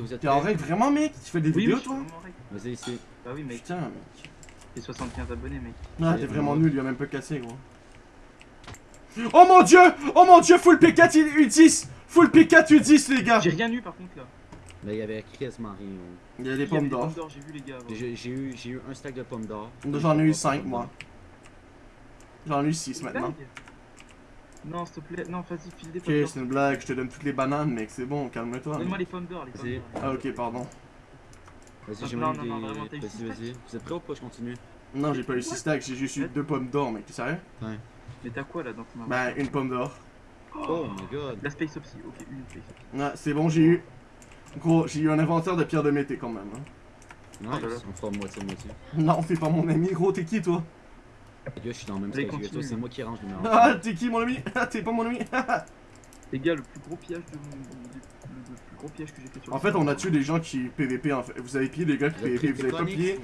vous êtes T'es en règle vraiment, mec? Tu fais des Oui, vidéos, toi? Vas-y, ici. Bah oui, mec, Putain, mec. j'ai 75 abonnés, mec. Ah, t'es vraiment nul, il a même pas cassé, gros. Oh mon dieu Oh mon dieu, full P4 U10 Full P4 U10, les gars J'ai rien eu par contre là. Mais il y avait quasiment rien. Il y a des pommes d'or. j'ai vu les gars. avant. J'ai j'ai eu, j'ai eu un stack de pommes d'or. J'en ai eu 5, moi. J'en ai eu 6 maintenant. Non, s'il te plaît, non, vas-y, file des Ok, pommes d'or. c'est une blague, je te donne toutes les bananes, mec, c'est bon, calme-toi. Donne-moi les pommes d'or, les pommes d'or. Ah, ok, pardon. Vas-y, j'ai Non, même non, des. non, Vas-y, vas-y. Vous êtes prêts ou pas? Je continue. Non, j'ai pas eu 6 stacks, j'ai juste eu 2 pommes d'or, mec, t'es sérieux Mais t'as quoi là dans ton Ben, une pomme d'or. Oh my god. La Space Opsy, ok, une Space Opsy. Ouais, c'est bon, j'ai eu. Gros, j'ai eu un inventaire de pierre de mété quand même. Hein. Nice, on fera moitié-moitié. Non, t'es pas mon ami, gros, t'es qui toi? Les gars, je suis dans le même Allez, que c'est moi qui range le numéro. Ah, t'es qui mon ami? Ah, t'es pas mon ami? Les gars, le plus gros pillage de mon. Le, plus gros piège que j'ai fait sur En fait, on a tué des gens qui PVP en fait. Vous avez pillé des gars qui PVP, vous avez pas pillé.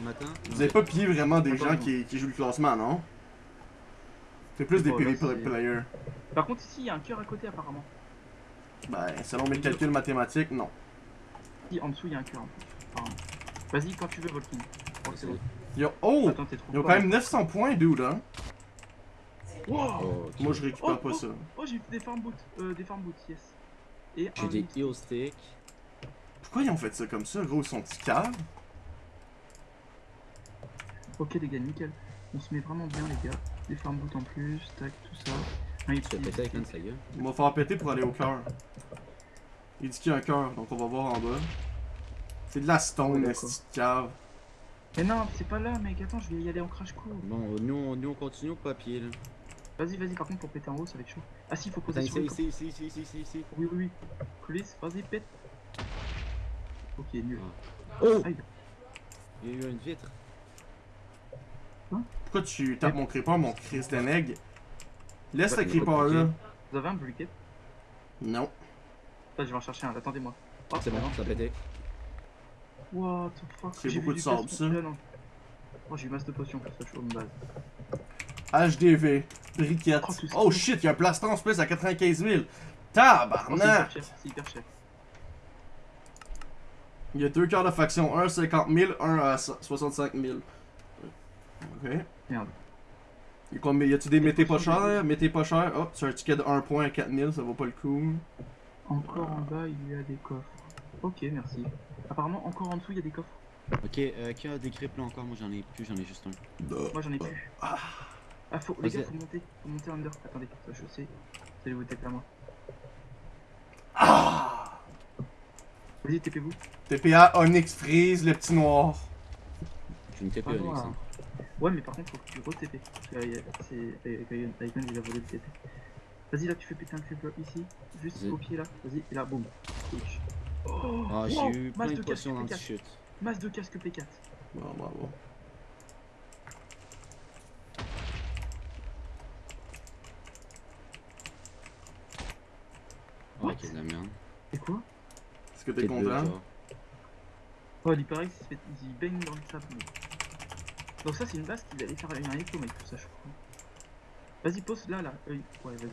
Vous avez pas pillé vraiment des gens qui, qui jouent le classement, non? C'est plus des PVP players. Par contre, ici, il y a un cœur à côté apparemment. Ben, selon mes calculs mathématiques, non. Si, en dessous, il y a un cœur en plus. apparemment. Vas-y, quand tu veux, Volkin. Oh, c'est bon. Oh Attends, Ils ont quand même 900 points, dude, hein Wow Oh. Moi, je récupère Oh, pas oh. ça. Oh, j'ai des farm boots. Euh, des farm boots, yes. Et J'ai des heal sticks. Pourquoi ils ont fait ça comme ça, gros Ils sont petits caves? Ok, les gars, nickel. On se met vraiment bien, les gars. Des farm boots en plus, tac, tout ça. Un Tu fais XP, péter avec un de sa gueule. On va faire péter pour aller au cœur. Il dit qu'il y a un cœur, donc on va voir en bas. C'est de la stone, Ouais, la petite cave. Mais non, c'est pas là, mec. Attends, je vais y aller en crash court. Bon, nous, on- nous on continue au papier là. Vas-y, vas-y, par contre, pour péter en haut, ça va être chaud. Ah si, faut poser Attends, sur ici, ici, ici, ici, ici, ici. Oui, oui, oui. Vas-y, pète. Ok, nul. Oh Aïe. Il y a eu une vitre. Pourquoi tu tapes mon creeper, mon Chris d'Aneg Laisse le creeper là. Vous avez un briquet? Non. Là, je vais en chercher un, attendez-moi. C'est bon, ça a pété. What the fuck C'est beaucoup de sable, ça. Oh, j'ai masse de potions pour ça, je suis en base. HDV. Briquette. Oh, Oh shit, il y a un plaston en plus à 95 000. Oh, c'est hyper Tabarnak cher, c'est hyper cher. Il y a deux cœurs de faction, un à 50 000, un à so- 65 000. Ok. Merde. Et mais y a-tu des mettez pas cher Mettez pas cher. Oh, c'est un ticket de 1 point à 4000, ça vaut pas le coup. Encore en bas, il y a des coffres. Ok, merci. Apparemment, encore en dessous, il y a des coffres. Ok, euh, qui a des grippes là encore? Moi j'en ai plus, j'en ai juste un. Moi, j'en ai plus. Ah. Ah, faut, les gars, faut monter. Faut monter under. Attendez, ça, je sais. Vous allez vous taper à moi. Ah Vas-y, TP-vous. TPA Onyx Freeze, le petit noir. Je pas loin, Onyx. hein. Ouais, mais par contre, faut que tu re-TP. C'est. Aïman, il a volé le TP. Vas-y, là, tu fais péter un creeper ici. Juste au pied, là. Vas-y, et là, boum. Oh, Ah, j'ai wow, eu plein de de potions dans P4. ce chute. Masse de casque P4. Bon, bravo. Oh, ok, de la merde. Et quoi? Est-ce que t'es deux, content. Oh, il paraît qu'il se fait- il baigne dans le sable. Donc, ça, c'est une base qu'il allait faire un écho, mec, tout ça, je crois. Vas-y, pose là, là. Euh, ouais, vas-y.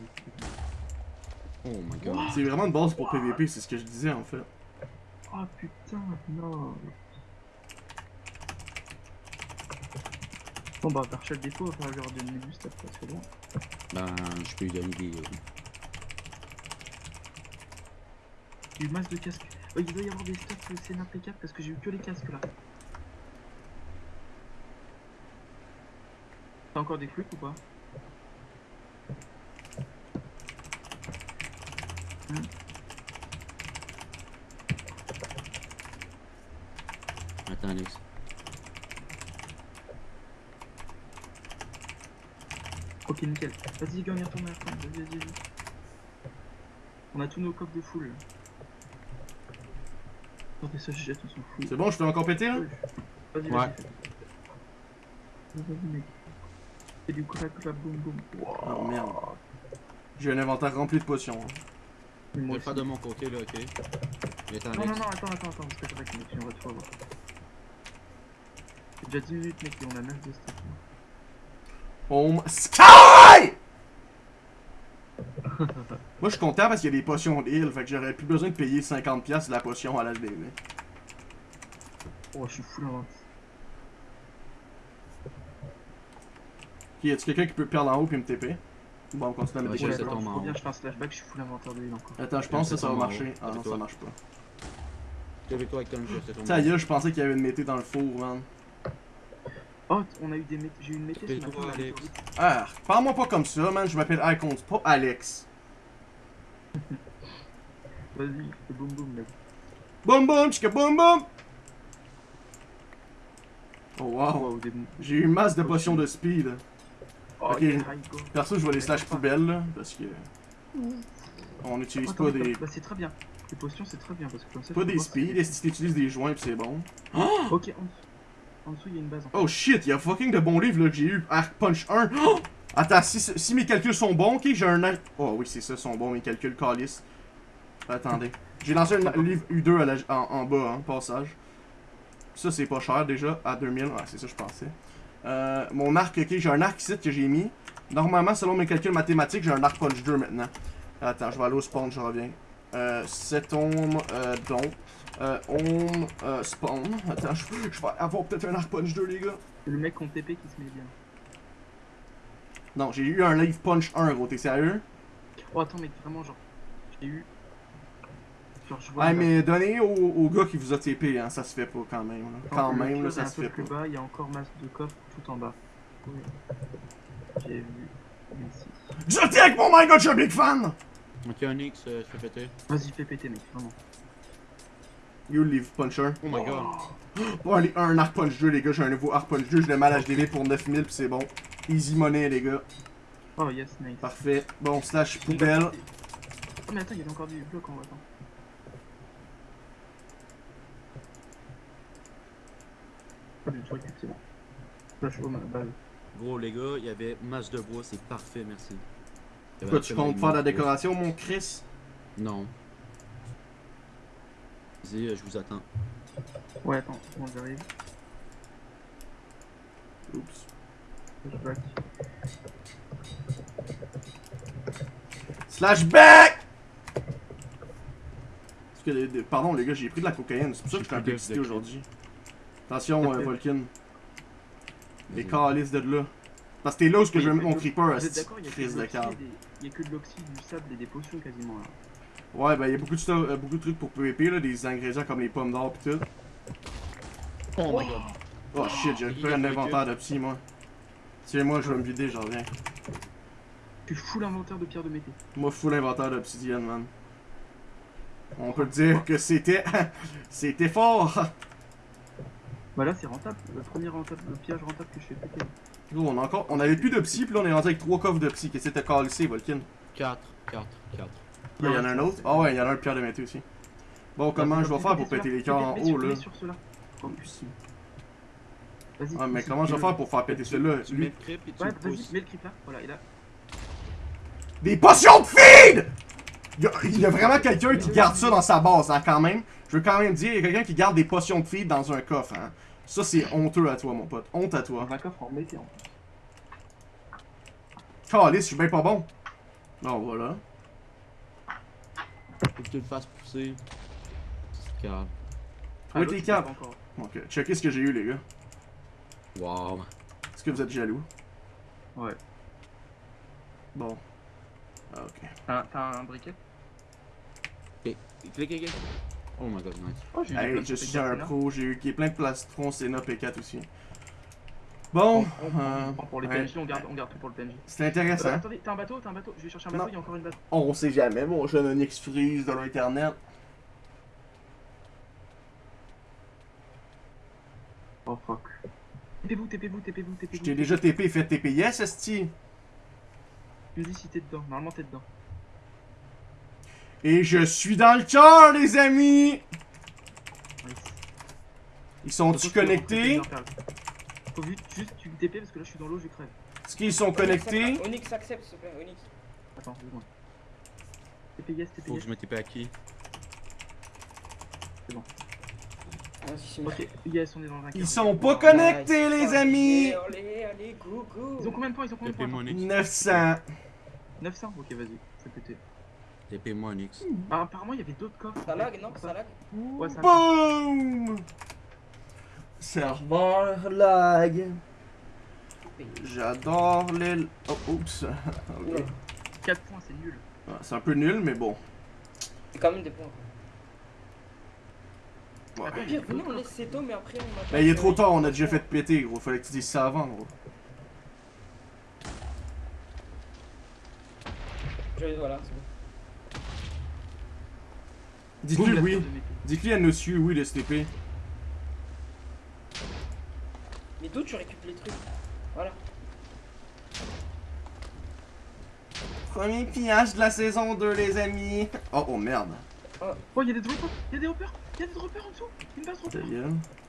Oh my god. C'est vraiment une base pour PVP, c'est ce que je disais en fait. Oh putain, non. Bon, bah, défaut, va falloir lui redonner du stuff, ça c'est bon. Ben, je peux lui donner des. euh, eu masse de casques. Oh, il doit y avoir des euh, Sénat P4 parce que j'ai eu que les casques là. T'as encore des trucs ou pas? Attends, Alex. Ok, nickel. Vas-y, les gars, on y retourne, retourne. Vas-y, vas-y, vas-y. On a tous nos coffres de là. Non, mais ça, je jette, on s'en fout. C'est bon, je fais encore péter là Vas-y, Ouais. vas-y. Vas-y, mec. Fais du crack, crack, boum, boum. Oh merde. J'ai un inventaire rempli de potions. hein. Moi aussi. de mon côté là, ok? Attends, Non, non, non, attends, attends, attends, parce que c'est on va tout avoir. C'est déjà 10 minutes, mec, et on a 9 de stuff. Oh Sky Moi je suis content parce qu'il y a des potions d'île, fait que j'aurais plus besoin de payer 50$ de la potion à l'HDV. Oh, je suis full invent. Ok, y a-tu quelqu'un qui peut perdre en haut puis me TP Bon, on continue à mettre des en Faut bien, haut. je fais un flashback, je suis full inventaire de l'île encore. Attends, je pense que ça va marcher. Ah non, ça marche pas. Avec toi avec Tom, je laisse tomber. Ça y est, je pensais qu'il y avait une mété dans le four, man. Oh, on a eu des. J'ai eu une mété ce Fais matin. toi, on a Alex. eu- Ah, parle-moi pas comme ça, man. Je m'appelle Icons, pas Alex. Vas-y, boum boum, mec. Boum boum, chika boum boum Oh wow, Wow, des... j'ai eu une masse de potions de speed. Oh, Ok. Perso, je vais les slash poubelles, là, parce que... On n'utilise Oh, pas des... Bah, c'est très bien. Les potions, c'est très bien parce que comme ça. Pas des speed, et si t'utilises des joints, pis c'est bon. Ok, en dessous. En dessous, il y a une base. Oh shit, il y a fucking de bons livres là, que j'ai eu. Arc Punch 1. Oh! Attends, si, si mes calculs sont bons, ok, j'ai un. arc- Oh oui, c'est ça, sont bons mes calculs, Calis. Attendez. J'ai lancé un livre U2 à la- en, en bas, hein, passage. Ça, c'est pas cher déjà, à 2000. Ouais, c'est ça, je pensais. Euh, mon arc, ok, j'ai un arc ici que j'ai mis. Normalement, selon mes calculs mathématiques, j'ai un arc punch 2 maintenant. Attends, je vais aller au spawn, je reviens. Euh, cet homme, euh, donc. Euh, home, euh, spawn. Attends, je, je vais avoir peut-être un arc punch 2, les gars. Le mec en TP qui se met bien. Non, j'ai eu un live punch 1, gros, t'es sérieux? Oh, attends, mec, vraiment, genre. J'ai eu. Genre, je vois. Mais donnez au, au gars qui vous a TP, hein, ça se fait pas quand même. là. Quand même, là, ça se fait plus pas. bas, il y a encore masse de coffres tout en bas. Oui. J'ai vu. Ici. Je dis avec mon my god, je suis un big fan! Ok, Onyx, euh, je fais péter. Vas-y, fais péter, mec, vraiment. You live puncher. Oh my god. Bon, allez, un arc punch 2, les gars, j'ai un nouveau arc punch 2, je l'ai mal HDV pour 9000 pis c'est bon. Easy money, les gars. Oh, yes, nice. Parfait. Bon, slash poubelle. Oh, mais attends, il y avait encore du bloc en attends. Oh, du truc, c'est bon. Flash au ma balle. Gros, les gars, il y avait masse de bois, c'est parfait, merci. Quoi, tu comptes faire la de bois. décoration, mon Chris? Non. Vas-y, euh, je vous attends. Ouais, attends, bon, j'arrive. Oups. Flashback. Slash back! Parce que, les- les- pardon, les gars, j'ai pris de la cocaïne, c'est pour ça que je suis un peu excité aujourd'hui. Attention, euh. Volkin. Les calices de là. Parce que t'es là où ce que je vais mettre mon creeper, à crise de des- il y a que de l'oxy, du sable et des potions quasiment là. Ouais, ben, il y a beaucoup de, euh, beaucoup de trucs pour PvP, là, des ingrédients comme les pommes d'or pis tout. Oh my god. Oh shit, j'ai récupéré un inventaire de psy, moi. Tiens, moi, je vais me vider, j'en reviens. Tu fous l'inventaire de pierre de mété. Moi, full inventaire d'obsidienne, man. On peut dire que c'était. c'était fort! Bah là c'est rentable, le premier rentable, le piège rentable que je fais péter. On, a encore... on avait plus de psy, pis là, on est rendu avec trois coffres de psy. Qu'est-ce que t'as calissé, Volkin? 4, 4, 4. Il y en a un autre? Ah ouais, il y en a un de pierre de mété aussi. Bon, comment je vais faire pour péter les cœurs en haut, là? Oh. Ah, mais comment je vais faire pour faire péter celui-là? Tu Lui- mets le creep et tu Ouais, le vas-y, pousses. mets le creep là. Voilà, là. Des potions de feed! Il y a, il y a vraiment quelqu'un qui garde ça dans sa base, hein, quand même. Je veux quand même dire, il y a quelqu'un qui garde des potions de feed dans un coffre, hein. Ça, c'est honteux à toi, mon pote. Honte à toi. Un coffre en je suis bien pas bon. Non, voilà. Faut que tu le fasses pousser. C'est. Ah, Ouais, l'autre, t'es encore. Ok, checkez ce que j'ai eu, les gars. Wow. Est-ce que vous êtes jaloux? Ouais. Bon. Ah, ok. T'as t'as un briquet? Ok, clique, clique. Oh my god, nice. Oh, j'ai eu Hey, je de suis P4, un pro, j'ai eu qui est plein de plastron, Sénat P4 aussi. Bon, On- on- euh, on prend pour les ouais. PNJ, on garde, on garde tout pour le PNJ. c'est Euh, intéressant. attendez, t'as un bateau, t'as un bateau, je vais chercher un bateau, il y a encore une bateau. On sait jamais, mon jeune Onyx Freeze de l'internet. Oh fuck. TP-vous, TP-vous, TP-vous, Je TP-vous. t'ai déjà TP, fait TP. Yes, esti. Dis si t'es dedans, normalement t'es dedans. Et je suis dans le cœur, les amis. Ils que- connectés? faut que- Faut vite, juste tu me TP parce que là je suis dans l'eau, je crève. Est-ce qu'ils sont connectés? Onyx accepte, s'il te plaît, Onyx. Attends, deux secondes. TP yes, TP Faut que je me TP à qui? C'est Ok, yes, on est dans un Ils sont pas connectés, les amis. Allez, allez, go, go. Ils ont combien de points? Ils ont combien de points moi Onyx. 900. 900 Ok, vas-y, c'est pété. TP moi Onyx. Ah, apparemment il y avait d'autres coffres. Ça lag, non Ça lag Ouais, ça. Boom! Serveur lag. J'adore les. Oh, oups. Ok. Oula. 4 points, c'est nul. Ah, C'est un peu nul, mais bon. C'est quand même des points. Ouais. Au pire, venez, on laisse Seto, mais après on Ben, il est trop tard, on a déjà fait péter, gros. Fallait que tu dises ça avant, gros. Je- Voilà, c'est bon. Dites-lui oui. Dites-lui à monsieur oui de STP. Mais d'où tu récupères les trucs Voilà. Premier pillage de la saison 2, les amis. Oh, oh merde. Oh, y'a des droppers, y'a des droppers, y'a des droppers en dessous? Une base dropper.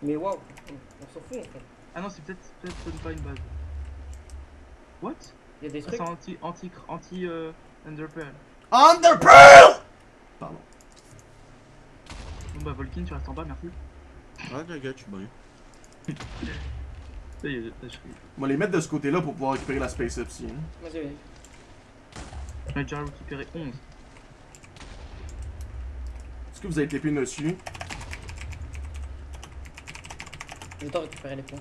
Mais waouh, on, on s'en fout en fait. Ah non, c'est peut-être peut-être même pas une base. What? Il y a des Ah, trucs. C'est anti anti anti euh, Underpearl. Underpearl! Bah Volkin, tu restes en bas, merci. Ah, t'inquiète, je suis bien. Ça y est, je suis. On va les mettre de ce côté-là pour pouvoir récupérer la Space Up si. hein. Vas-y, vas-y. J'en ai déjà récupéré 11. Est-ce que vous avez TP dessus? Je dois récupérer les points.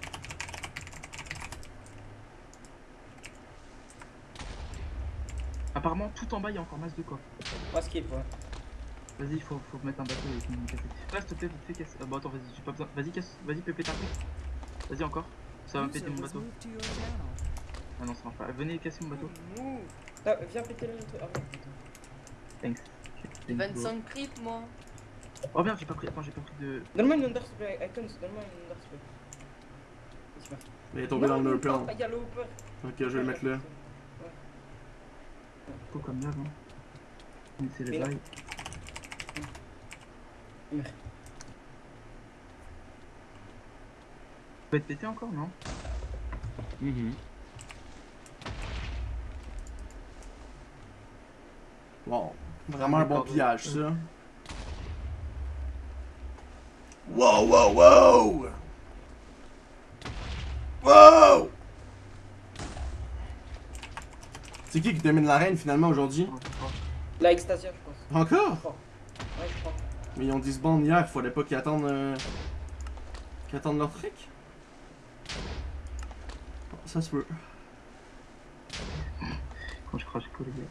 Apparemment, tout en bas, il y a encore masse de coffres. Moi, skip, ouais. Vas-y, il faut, faut mettre un bateau avec une cassette. Là, s'il te plaît, vite fait, casse. Ah, bon, attends, vas-y, j'ai pas besoin. Vas-y, casse. Vas-y, pépé ta. Vas-y, encore. Ça va me péter mon bateau. Ah non, ça marche pas. Venez casser mon bateau. Ah, viens péter le truc. Ah, non. Thanks. J'ai Thanks, bro. 25 creeps moi. Oh merde, j'ai pas pris. Attends, j'ai pas pris de. Donne-moi une under s'il te plaît. Icons, donne-moi une under s'il te plaît. Il est tombé dans le Non. Ah, il y a le hopper. Ok, je vais le mettre là. Faut comme d'hab, hein. Mais C'est les non. bails. Faut être pété encore, non Mhm. Wow. Vraiment un bon pillage, ça. Wow, wow, wow! Wow! C'est qui qui domine l'arène finalement aujourd'hui? La Extasia, je pense. Encore? Je crois. Ouais, je crois. Mais ils ont disband hier, fallait pas qu'ils attendent. euh, qu'ils attendent leur trick? Bon, Ça se peut. Quand je crache quoi, les gars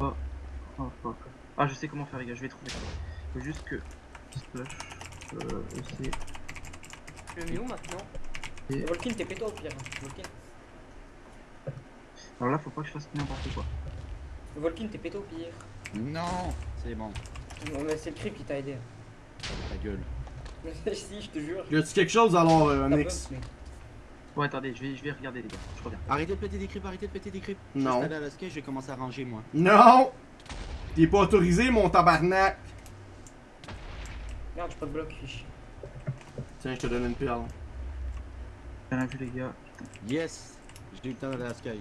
Oh. Oh, fuck. Ah, je sais comment faire, les gars, je vais trouver. Faut juste que. Splash. Euh, EC. Je le mets où maintenant Et- Volkin, t'es péto au pire. hein. Volkin. Alors là, faut pas que je fasse n'importe quoi. Volkin, t'es péto au pire. Non C'est bon, Non, mais c'est le creep qui t'a aidé. ta gueule. si, je te jure. Y a-tu quelque chose alors, euh, mais- Bon, attendez, je vais, je vais regarder, les gars. Je reviens. Arrêtez de péter des creeps, arrêtez de péter des creeps. Je Non. à la skate, je vais commencer à ranger moi. Non! T'es pas autorisé, mon tabarnak! Merde, j'ai pas de bloc, fiche. Tiens, je te donne une perle. Bien vu, les gars? Yes J'ai eu le temps d'aller à la sky.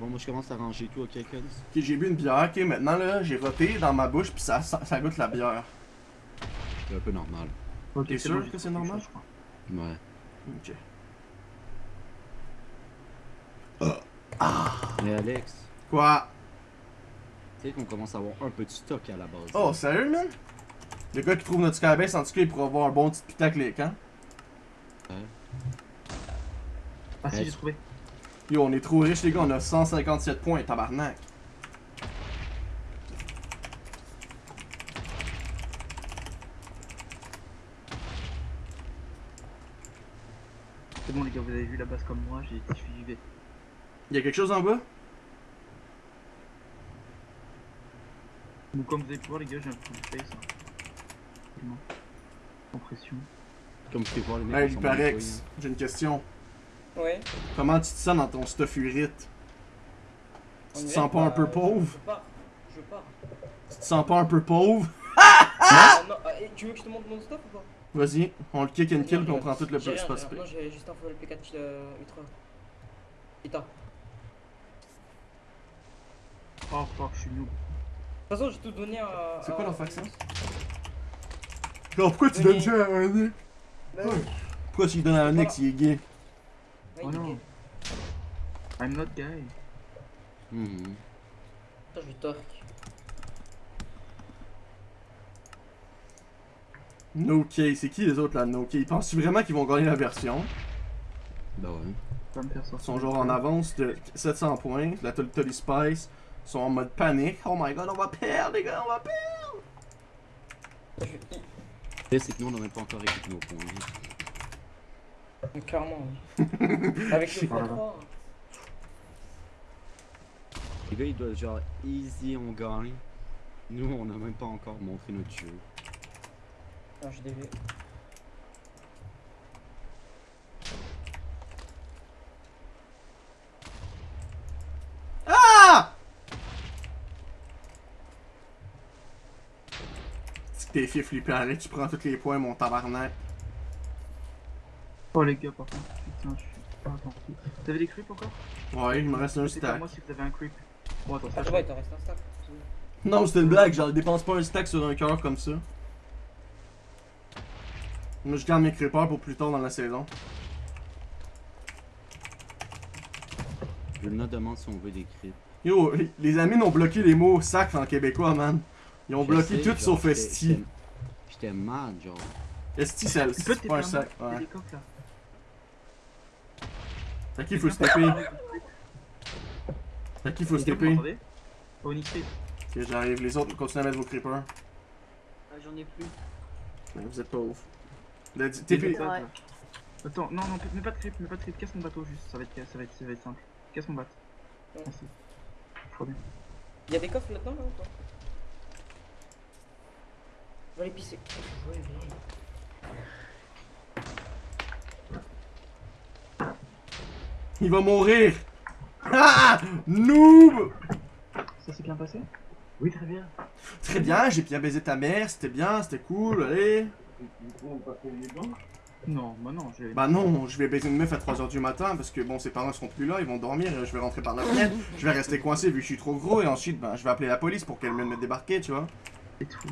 Bon, moi je commence à ranger tout, ok, Kens? Ok, j'ai bu une bière, ok, maintenant là, j'ai roté dans ma bouche, puis ça, ça, ça goûte la bière. C'est un peu normal. Ok, T'es c'est sûr que c'est normal? Ouais. Ok. Mais Alex, Quoi? tu sais qu'on commence à avoir un peu de stock à la base. Oh, sérieux, man? Le gars qui trouve notre skybase, en tout cas, il pourra avoir un bon petit putaclic, hein? Ah, si, Ouais. j'ai trouvé. Yo, on est trop riches, les gars, on a 157 points, tabarnak. C'est bon, les gars, vous avez vu la base comme moi, j'ai suivi. Y'a quelque chose en bas? Donc, comme vous avez pu voir, les gars, j'ai un full face. Hein. Compression. Comme tu peux voir les mecs. Hey, Luparex, j'ai une question. Ouais. Comment tu te sens dans ton stuff urite? On Tu te sens pas un peu pauvre? Je pars. Je pars. Tu te sens pas un peu pauvre? Ah, non, ah, tu veux que je te montre mon stuff ou pas? Vas-y, on le kick and kill, puis on prend tout le rien. spray. Non, j'ai juste un full P4 euh, ultra. Putain. De Oh fuck, je suis noob. toute façon, j'ai tout donné à. C'est quoi leur faction? Non, pourquoi tu donnes ça à un Nick? Bah oui. Pourquoi tu lui donnes à un. Nick s'il est gay? Oh non. gay. I'm not guy. Mhm. Attends, je vais torque. No-K, c'est qui les autres là, No-K? Penses-tu vraiment qu'ils vont gagner la version? Bah ouais. Ils sont genre en avance de 700 points. La Tolly Tolly Spice sont en mode panique. Oh my god, on va perdre, les gars, on va perdre! C'est que nous, on même pas encore écouté nos points. Clairement, oui. Avec le Voilà. x3. Les gars, ils doivent genre easy, on gagne. Nous, on n'a même pas encore montré notre jeu. Non, dévié. Ah! Si t'es fait flipper, allez, tu prends tous les points, mon tabarnak. Oh les gars, par contre, putain, je suis pas attentif. T'avais des creeps encore? Ouais, il me reste un stack. moi si vous avez un creep. Bon, attends, ça Ah, ouais, t'en restes un stack. Non, c'était une blague, genre, dépense pas un stack sur un cœur comme ça. Moi, je garde mes creepers pour plus tard dans la saison. Je me demande si on veut des crips. Yo, les amis n'ont bloqué les mots sacres en québécois, man. Ils ont Je bloqué sais, tout genre, sauf j'étais- Esti. j'étais- mad, genre. Esti, c'est pas un sac. Ouais. Fait qu'il faut se taper. Fait qu'il faut m'entendez Onyx creep. Ok, j'arrive. Les autres, continuez à mettre vos creepers. Ah, J'en ai plus. Vous êtes pas ouf. TP. Attends, non, non, mets pas de creep, mets pas de creep, casse mon bateau juste, ça va être, ça va être, ça va être simple. Casse mon bateau. Ouais. Merci. Trop bien. Y'a des coffres là-dedans là ou pas? Je vais aller pisser. Ouais, viens. Il va mourir. Ah! Noob! Ça s'est bien passé Oui, très bien. Très bien, j'ai bien baisé ta mère, c'était bien, c'était cool, allez. Non, bah non, j'ai. Bah non, je vais baiser une meuf à 3h du matin parce que bon, ses parents seront plus là, ils vont dormir, et je vais rentrer par la fenêtre, je vais rester coincé vu que je suis trop gros et ensuite, ben, je vais appeler la police pour qu'elle vienne me débarquer, tu vois. C'est tout.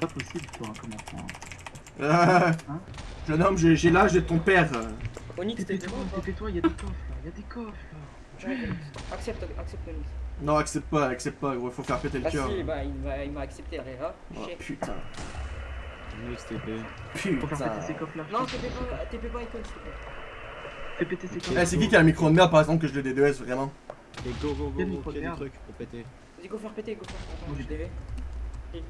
Pas possible, toi, hein, comme enfant. Euh, Hein jeune homme, j'ai l'âge de ton père. Onyx, t'es devant ou pas tais-toi, y'a des coffres là, y'a des coffres là. Ouais, Onyx. Accepte, accepte Onyx. Non, accepte pas, accepte pas, gros, faut faire péter le Bah cœur. si, bah il m'a il m'a accepté, Herrera. Oh putain, Next TP. Faut faire péter ces putain. coffres là. Non, TP pas, TP pas Icon, s'il te plaît. Fais péter ces coffres. Eh, c'est qui qui a le micro de merde par exemple que je le DDS vraiment? Et go, go, go, go, y a des trucs pour péter? Vas-y, go faire péter, go faire péter. Moi, Attends, j'ai je DV.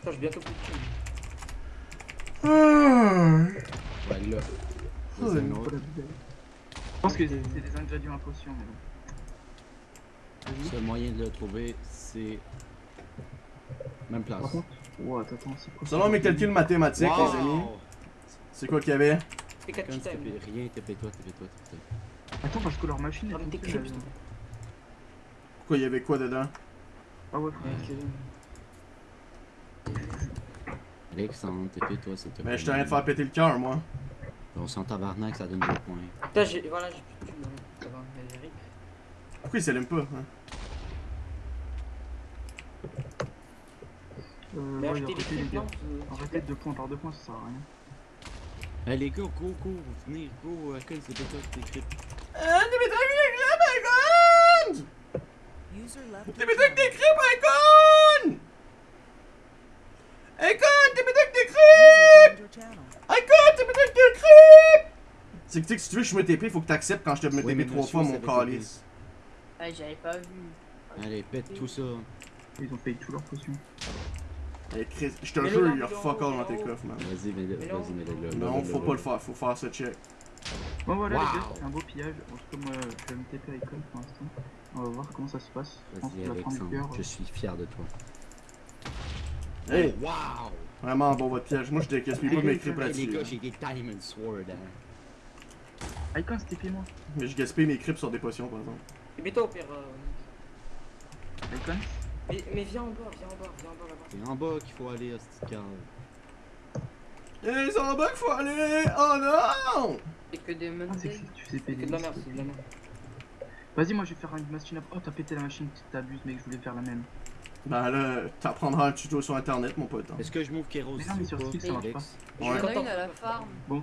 Putain, j'ai bientôt plus de. Ah. Ouais, là. Oh, C'est un une autre. Je pense que c'est des ingrédients à potion, mais bon. Le seul moyen de le trouver, c'est. Même place. Par contre, ouais, attends, attends, c'est quoi Selon mes calculs mathématiques, les amis, c'est quoi qu'il y avait? Fais 4 Quand tu rien, TP-toi, TP-toi, TP-toi. Attends, parce que leur machine creep, là. putain. Pourquoi il y avait quoi dedans? Ah ouais, frère. S'il te plaît. Mais je t'arrête de faire péter le cœur, moi. On s'en tabarnak, ça donne deux points. Putain, j'ai. Voilà, j'ai plus de hein. Ça va, mais Eric. Pourquoi il s'allume pas hein? Euh, Mais ouais, acheter des arrêtez, les clips, gars. non euh, s'il te Arrêtez plaît. de 2 points par 2 points, ça sert à rien. Eh les gars, go, go, venez, go, Ah, t'es métro avec des crêpes, User left T'es your métro avec des channel. crêpes, Icon Icon, t'es métro avec des User crêpes joined your channel. Icon, t'es métro avec des crêpes C'est que tu sais que si tu veux que je me TP, faut que t'acceptes quand je te me Oui, TP mais trois fois, mon calice. Ouais, j'avais pas vu. Allez, pète tout ça. Ils ont payé tout leurs potions. Eh, Chris, je te Mais jure, il y a mais fuck all dans tes mais coffres, man. Vas-y, mets-le, Mais non. vas-y, mets-le. Non, faut pas le faire, faut faire ce check. Bon voilà Wow. les gars, c'est un beau pillage. En tout cas moi je vais me TP à l'école pour l'instant. On va voir comment ça se passe. Je pense Vas-y. Alexandre, je suis fier de toi. Hey, Wow! vraiment bon votre piège. Moi, je décaisse pas mes crêpes Hey, les là-dessus. gars, hein. j'ai des Diamond Sword, hein. Icon TP moi. Mais je gaspille mes crêpes sur des potions, par exemple. TP-toi au pire. euh. Icon Mais, mais viens en bas, viens en bas, viens en bas là-bas. C'est en bas qu'il faut aller, à cette cave. Eh, c'est en bas qu'il faut aller Oh non C'est que des Ah c'est que de la merde, c'est de la merde. Vas-y moi je vais faire une machine à... Oh t'as pété la machine, tu t'abuses mec, je voulais faire la même. Ben là, t'apprendras un tuto sur internet, mon pote. hein. Est-ce que je m'ouvre Kéros Mais non, mais sur Steam, pas, ça marche? Il y Ouais. une à la farm. Bon.